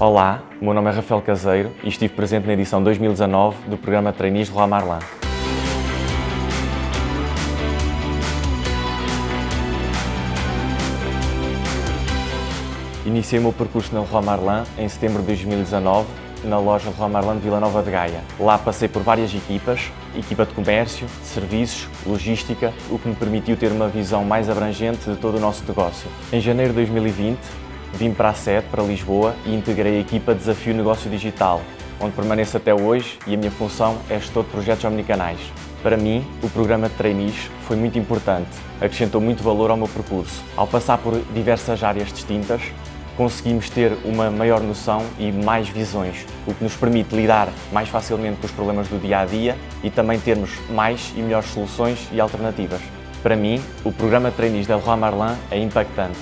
Olá, meu nome é Rafael Caseiro e estive presente na edição 2019 do programa Trainees de Marlin. Iniciei o meu percurso na Marlin em setembro de 2019 na loja Marlin de Vila Nova de Gaia. Lá passei por várias equipas, equipa de comércio, de serviços, logística, o que me permitiu ter uma visão mais abrangente de todo o nosso negócio. Em janeiro de 2020, vim para a sede, para Lisboa, e integrei a equipa Desafio Negócio Digital, onde permaneço até hoje e a minha função é gestor de projetos omnicanais. Para mim, o programa de trainees foi muito importante, acrescentou muito valor ao meu percurso. Ao passar por diversas áreas distintas, conseguimos ter uma maior noção e mais visões, o que nos permite lidar mais facilmente com os problemas do dia a dia e também termos mais e melhores soluções e alternativas. Para mim, o programa de trainees da Leroy Merlin é impactante